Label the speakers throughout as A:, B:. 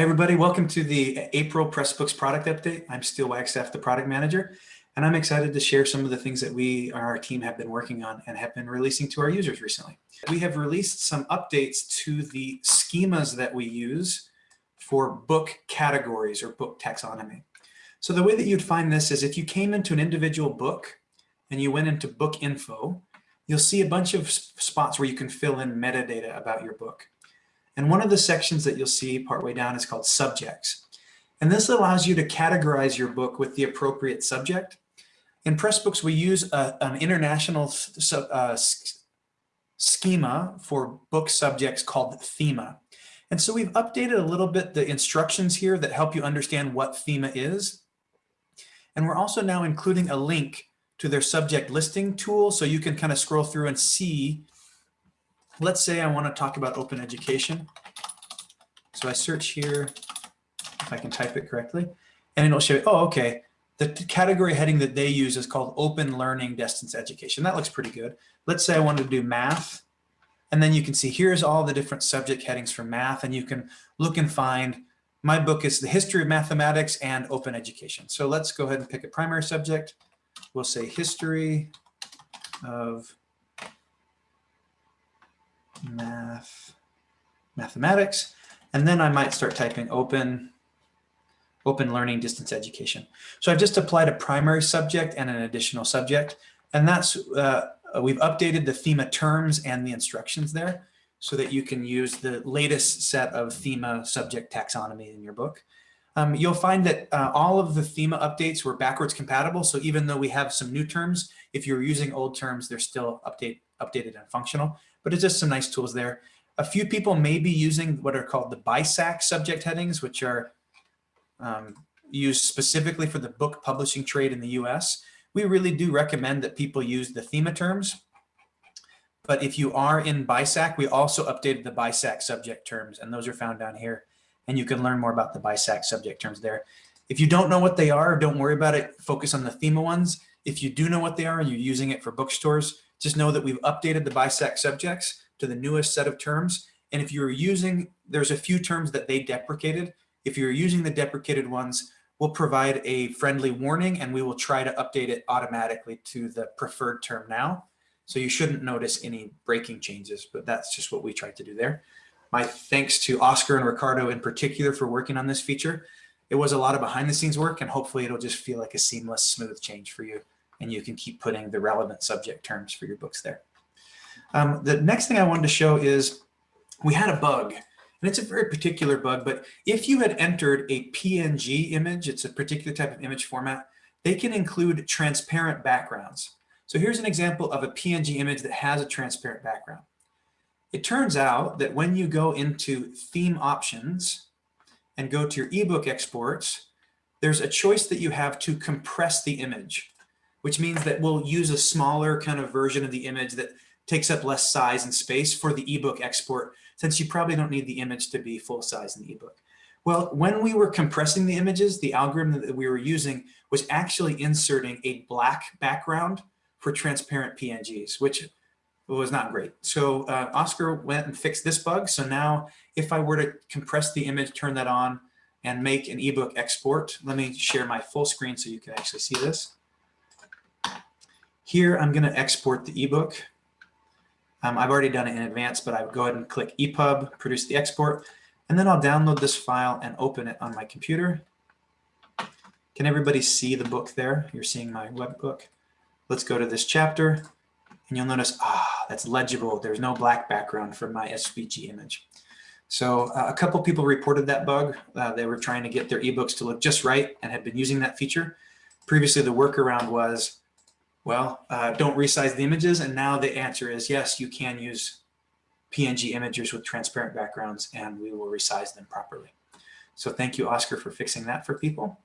A: Hi, everybody. Welcome to the April Pressbooks product update. I'm Steel Wagstaff, the product manager, and I'm excited to share some of the things that we, our team, have been working on and have been releasing to our users recently. We have released some updates to the schemas that we use for book categories or book taxonomy. So the way that you'd find this is if you came into an individual book and you went into book info, you'll see a bunch of spots where you can fill in metadata about your book. And one of the sections that you'll see partway down is called subjects. And this allows you to categorize your book with the appropriate subject. In Pressbooks, we use a, an international uh, schema for book subjects called thema. And so we've updated a little bit the instructions here that help you understand what thema is. And we're also now including a link to their subject listing tool so you can kind of scroll through and see let's say I want to talk about open education. So I search here, if I can type it correctly, and it'll show, oh, okay, the category heading that they use is called open learning distance education. That looks pretty good. Let's say I wanted to do math, and then you can see here's all the different subject headings for math, and you can look and find my book is the history of mathematics and open education. So let's go ahead and pick a primary subject. We'll say history of math, mathematics, and then I might start typing open, open learning distance education. So I've just applied a primary subject and an additional subject, and that's, uh, we've updated the thema terms and the instructions there so that you can use the latest set of thema subject taxonomy in your book. Um, you'll find that uh, all of the thema updates were backwards compatible. So even though we have some new terms, if you're using old terms, they're still update, updated and functional but it's just some nice tools there. A few people may be using what are called the BISAC subject headings, which are um, used specifically for the book publishing trade in the US. We really do recommend that people use the thema terms. But if you are in BISAC, we also updated the BISAC subject terms, and those are found down here. And you can learn more about the BISAC subject terms there. If you don't know what they are, don't worry about it. Focus on the thema ones. If you do know what they are and you're using it for bookstores, just know that we've updated the BISAC subjects to the newest set of terms. And if you're using, there's a few terms that they deprecated. If you're using the deprecated ones, we'll provide a friendly warning and we will try to update it automatically to the preferred term now. So you shouldn't notice any breaking changes, but that's just what we tried to do there. My thanks to Oscar and Ricardo in particular for working on this feature. It was a lot of behind the scenes work and hopefully it'll just feel like a seamless, smooth change for you and you can keep putting the relevant subject terms for your books there. Um, the next thing I wanted to show is we had a bug and it's a very particular bug, but if you had entered a PNG image, it's a particular type of image format, they can include transparent backgrounds. So here's an example of a PNG image that has a transparent background. It turns out that when you go into theme options and go to your ebook exports, there's a choice that you have to compress the image which means that we'll use a smaller kind of version of the image that takes up less size and space for the ebook export, since you probably don't need the image to be full size in the ebook. Well, when we were compressing the images, the algorithm that we were using was actually inserting a black background for transparent PNGs, which was not great. So uh, Oscar went and fixed this bug. So now if I were to compress the image, turn that on and make an ebook export, let me share my full screen so you can actually see this. Here, I'm going to export the ebook. Um, I've already done it in advance, but I would go ahead and click EPUB, produce the export, and then I'll download this file and open it on my computer. Can everybody see the book there? You're seeing my web book. Let's go to this chapter, and you'll notice, ah, that's legible. There's no black background for my SVG image. So uh, a couple people reported that bug. Uh, they were trying to get their ebooks to look just right and had been using that feature. Previously, the workaround was well, uh, don't resize the images. And now the answer is yes, you can use PNG imagers with transparent backgrounds and we will resize them properly. So thank you, Oscar, for fixing that for people.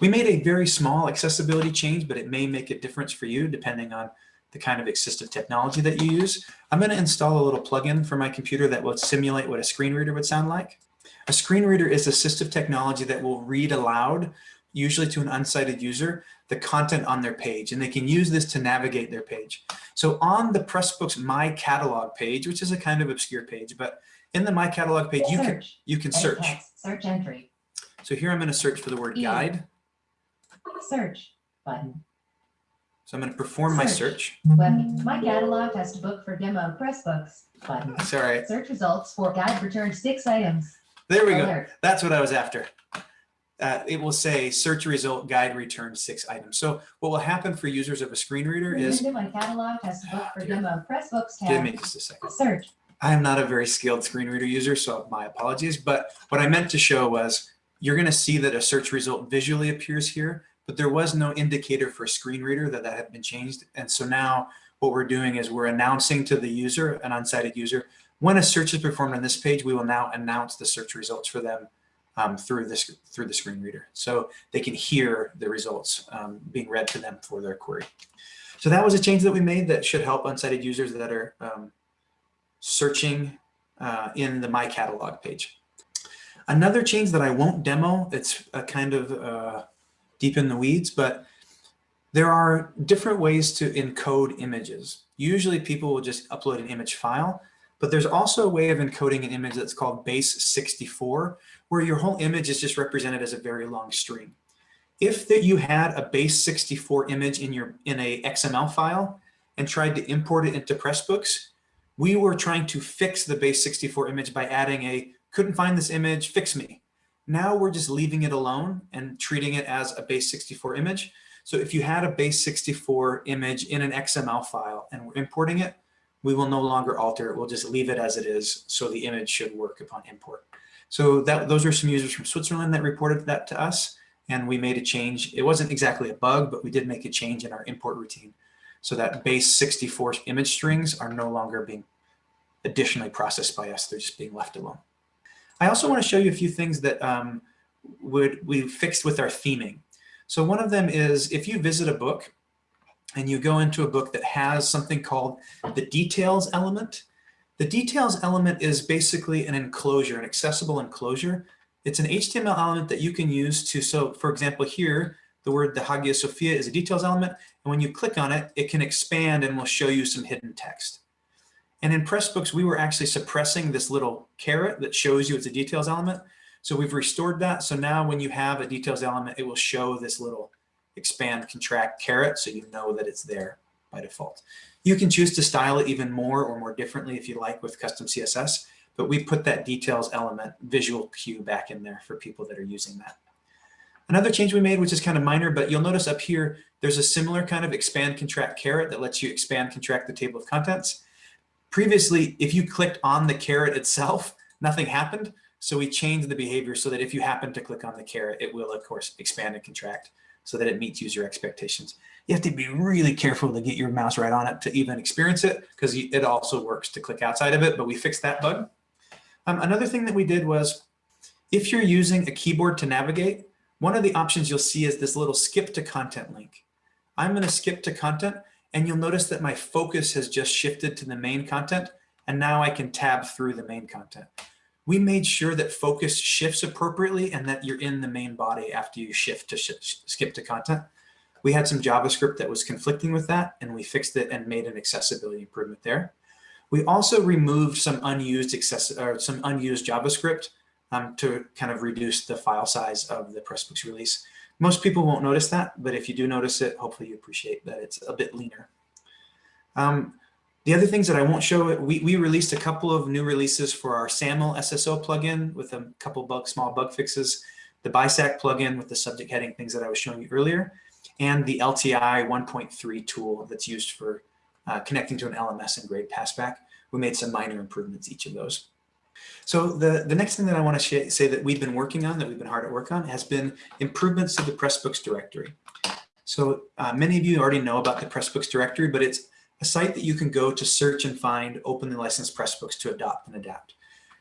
A: We made a very small accessibility change, but it may make a difference for you depending on the kind of assistive technology that you use. I'm going to install a little plugin for my computer that will simulate what a screen reader would sound like. A screen reader is assistive technology that will read aloud usually to an unsighted user, the content on their page, and they can use this to navigate their page. So on the Pressbooks My Catalog page, which is a kind of obscure page, but In the My Catalog page, you can, you can search.
B: text. Search entry.
A: So here I'm going to search for the word
B: E.
A: guide.
B: Search button.
A: So I'm going to perform my
B: Search.
A: search.
B: Web. My catalog has to book for demo Pressbooks button.
A: Sorry.
B: Search results for guide returned six items.
A: There we go. That's what I was after. Uh, it will say search result guide returned six items. So what will happen for users of a screen reader is,
B: my catalog has book for
A: Dear.
B: demo Pressbooks
A: give
B: tab.
A: me just a second.
B: Search.
A: I am not a very skilled screen reader user, so my apologies. But what I meant to show was you're going to see that a search result visually appears here, but there was no indicator for screen reader that that had been changed. And so now what we're doing is we're announcing to the user, an unsighted user, when a search is performed on this page, we will now announce the search results for them um, through this through the screen reader, so they can hear the results um, being read to them for their query. So that was a change that we made that should help unsighted users that are um, searching uh, in the My Catalog page. Another change that I won't demo, it's a kind of uh, deep in the weeds, but there are different ways to encode images. Usually people will just upload an image file, but there's also a way of encoding an image that's called base 64, where your whole image is just represented as a very long string. If that you had a base 64 image in your in a XML file and tried to import it into Pressbooks, we were trying to fix the base 64 image by adding a couldn't find this image, fix me. Now we're just leaving it alone and treating it as a base 64 image. So if you had a base 64 image in an XML file and we're importing it, we will no longer alter it. We'll just leave it as it is. So the image should work upon import. So that those are some users from Switzerland that reported that to us. And we made a change. It wasn't exactly a bug, but we did make a change in our import routine. So that base 64 image strings are no longer being additionally processed by us. They're just being left alone. I also want to show you a few things that um, would we fixed with our theming. So one of them is if you visit a book and you go into a book that has something called the details element, the details element is basically an enclosure, an accessible enclosure. It's an HTML element that you can use to, so for example here, the word the Hagia Sophia is a details element, and when you click on it, it can expand and will show you some hidden text. And in Pressbooks, we were actually suppressing this little caret that shows you it's a details element. So we've restored that. So now when you have a details element, it will show this little expand, contract caret, so you know that it's there by default. You can choose to style it even more or more differently if you like with custom CSS, but we put that details element visual cue back in there for people that are using that. Another change we made, which is kind of minor, but you'll notice up here, there's a similar kind of expand, contract caret that lets you expand, contract the table of contents. Previously, if you clicked on the caret itself, nothing happened. So we changed the behavior so that if you happen to click on the caret, it will, of course, expand and contract so that it meets user expectations. You have to be really careful to get your mouse right on it to even experience it because it also works to click outside of it, but we fixed that bug. Um, another thing that we did was if you're using a keyboard to navigate, one of the options you'll see is this little skip to content link. I'm going to skip to content and you'll notice that my focus has just shifted to the main content and now I can tab through the main content. We made sure that focus shifts appropriately and that you're in the main body after you shift to skip to content. We had some JavaScript that was conflicting with that and we fixed it and made an accessibility improvement there. We also removed some unused access or some unused JavaScript um, to kind of reduce the file size of the Pressbooks release. Most people won't notice that, but if you do notice it, hopefully you appreciate that it's a bit leaner. Um, the other things that I won't show, we, we released a couple of new releases for our SAML SSO plugin with a couple bug, small bug fixes, the BISAC plugin with the subject heading things that I was showing you earlier, and the LTI 1.3 tool that's used for uh, connecting to an LMS and grade passback. We made some minor improvements each of those. So the, the next thing that I want to say that we've been working on, that we've been hard at work on, has been improvements to the Pressbooks directory. So uh, many of you already know about the Pressbooks directory, but it's a site that you can go to search and find openly licensed Pressbooks to adopt and adapt.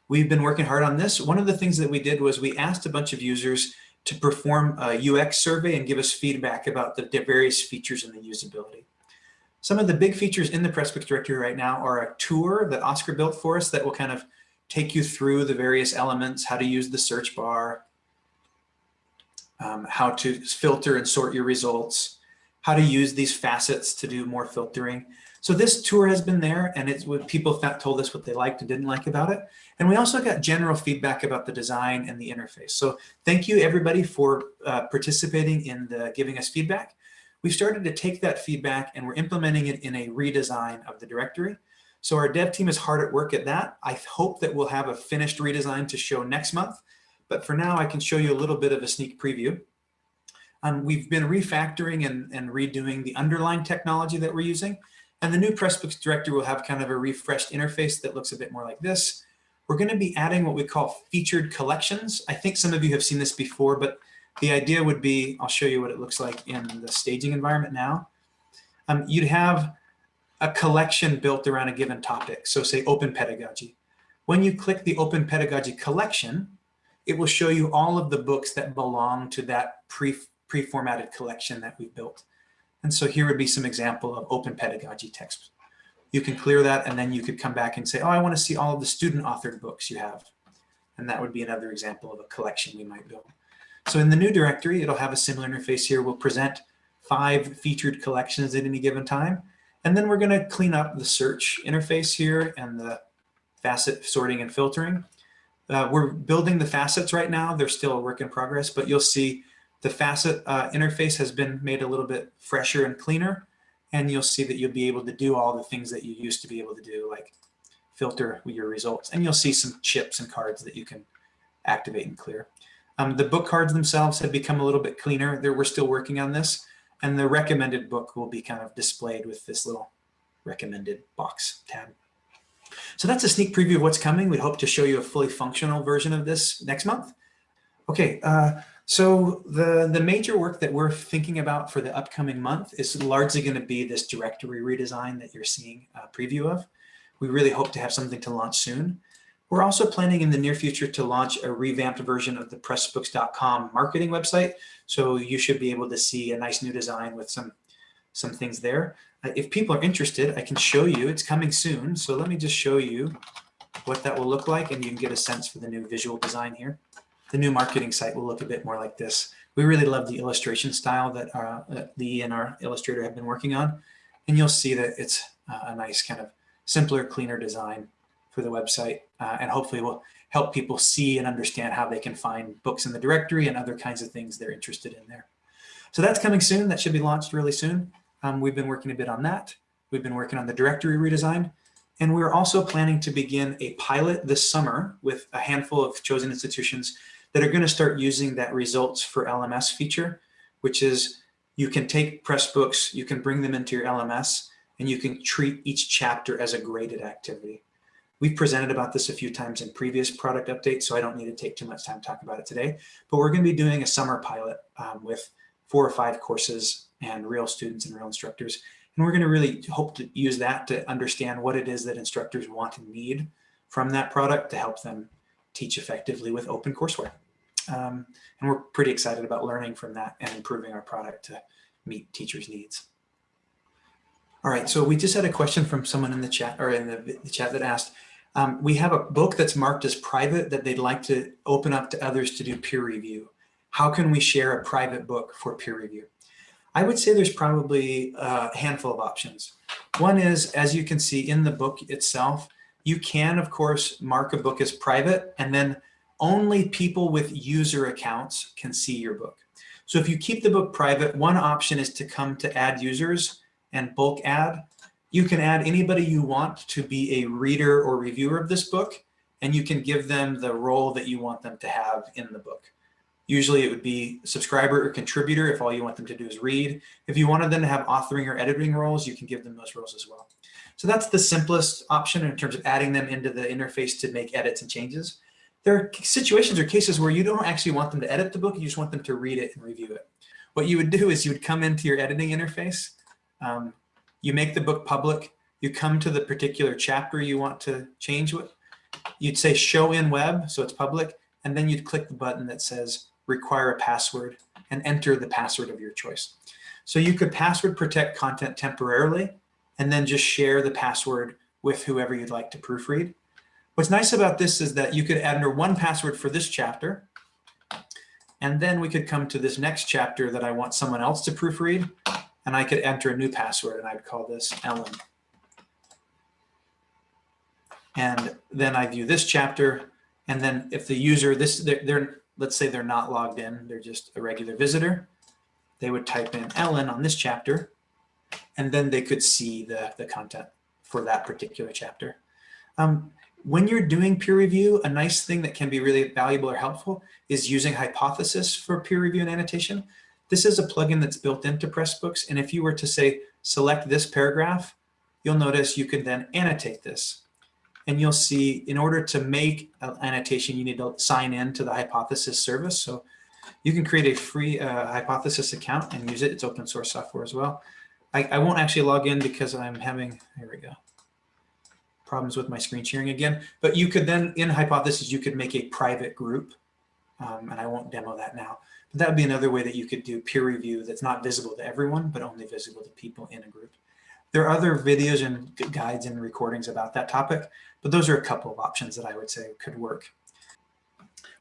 A: We've been working hard on this. One of the things that we did was we asked a bunch of users to perform a UX survey and give us feedback about the various features and the usability. Some of the big features in the Pressbooks directory right now are a tour that Oscar built for us that will kind of take you through the various elements, how to use the search bar, um, how to filter and sort your results, how to use these facets to do more filtering. So this tour has been there and it's what people told us what they liked and didn't like about it. And we also got general feedback about the design and the interface. So thank you everybody for uh, participating in the giving us feedback. We've started to take that feedback and we're implementing it in a redesign of the directory. So our dev team is hard at work at that. I hope that we'll have a finished redesign to show next month. But for now, I can show you a little bit of a sneak preview. Um, we've been refactoring and, and redoing the underlying technology that we're using. And the new Pressbooks directory will have kind of a refreshed interface that looks a bit more like this. We're going to be adding what we call featured collections. I think some of you have seen this before, but the idea would be, I'll show you what it looks like in the staging environment now. Um, you'd have a collection built around a given topic. So say open pedagogy. When you click the open pedagogy collection, it will show you all of the books that belong to that pre pre-formatted collection that we built. And so here would be some example of open pedagogy text. You can clear that and then you could come back and say, oh, I want to see all of the student authored books you have. And that would be another example of a collection we might build. So in the new directory, it'll have a similar interface here. We'll present five featured collections at any given time. And then we're going to clean up the search interface here and the facet sorting and filtering. Uh, we're building the facets right now. They're still a work in progress, but you'll see the facet uh, interface has been made a little bit fresher and cleaner. And you'll see that you'll be able to do all the things that you used to be able to do, like filter your results. And you'll see some chips and cards that you can activate and clear. Um, the book cards themselves have become a little bit cleaner. There, we're still working on this. And the recommended book will be kind of displayed with this little recommended box tab. So that's a sneak preview of what's coming. We hope to show you a fully functional version of this next month. Okay, uh, so the, the major work that we're thinking about for the upcoming month is largely going to be this directory redesign that you're seeing a preview of. We really hope to have something to launch soon. We're also planning in the near future to launch a revamped version of the pressbooks.com marketing website. So you should be able to see a nice new design with some, some things there. Uh, if people are interested, I can show you. It's coming soon. So let me just show you what that will look like and you can get a sense for the new visual design here. The new marketing site will look a bit more like this. We really love the illustration style that, uh, that Lee and our illustrator have been working on. And you'll see that it's a nice kind of simpler, cleaner design for the website uh, and hopefully will help people see and understand how they can find books in the directory and other kinds of things they're interested in there. So that's coming soon. That should be launched really soon. Um, we've been working a bit on that. We've been working on the directory redesign. And we're also planning to begin a pilot this summer with a handful of chosen institutions that are going to start using that results for LMS feature, which is you can take Pressbooks, you can bring them into your LMS, and you can treat each chapter as a graded activity. We've presented about this a few times in previous product updates, so I don't need to take too much time to talk about it today. But we're going to be doing a summer pilot um, with four or five courses and real students and real instructors. And we're going to really hope to use that to understand what it is that instructors want and need from that product to help them teach effectively with open courseware. Um, and we're pretty excited about learning from that and improving our product to meet teachers' needs. All right, so we just had a question from someone in the chat or in the, the chat that asked, um, we have a book that's marked as private that they'd like to open up to others to do peer review. How can we share a private book for peer review? I would say there's probably a handful of options. One is, as you can see in the book itself, you can, of course, mark a book as private, and then only people with user accounts can see your book. So if you keep the book private, one option is to come to add users and bulk add. You can add anybody you want to be a reader or reviewer of this book, and you can give them the role that you want them to have in the book. Usually it would be subscriber or contributor if all you want them to do is read. If you wanted them to have authoring or editing roles, you can give them those roles as well. So that's the simplest option in terms of adding them into the interface to make edits and changes. There are situations or cases where you don't actually want them to edit the book, you just want them to read it and review it. What you would do is you would come into your editing interface, um, you make the book public, you come to the particular chapter you want to change what, you'd say show in web, so it's public, and then you'd click the button that says require a password and enter the password of your choice. So you could password protect content temporarily and then just share the password with whoever you'd like to proofread. What's nice about this is that you could enter one password for this chapter, and then we could come to this next chapter that I want someone else to proofread, and I could enter a new password and I'd call this Ellen. And then I view this chapter. And then if the user, this they're, they're let's say they're not logged in, they're just a regular visitor, they would type in Ellen on this chapter, and then they could see the, the content for that particular chapter. Um, when you're doing peer review, a nice thing that can be really valuable or helpful is using Hypothesis for peer review and annotation. This is a plugin that's built into Pressbooks. And if you were to say, select this paragraph, you'll notice you could then annotate this. And you'll see in order to make an annotation, you need to sign in to the Hypothesis service. So you can create a free uh, Hypothesis account and use it. It's open source software as well. I, I won't actually log in because I'm having, here we go, problems with my screen sharing again. But you could then, in Hypothesis, you could make a private group. Um, and I won't demo that now. But that would be another way that you could do peer review that's not visible to everyone, but only visible to people in a group. There are other videos and guides and recordings about that topic, but those are a couple of options that I would say could work.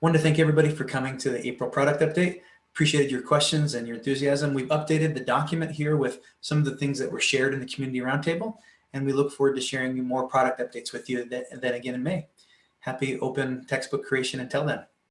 A: Wanted to thank everybody for coming to the April product update. Appreciated your questions and your enthusiasm. We've updated the document here with some of the things that were shared in the community roundtable, and we look forward to sharing more product updates with you then, then again in May. Happy open textbook creation until then.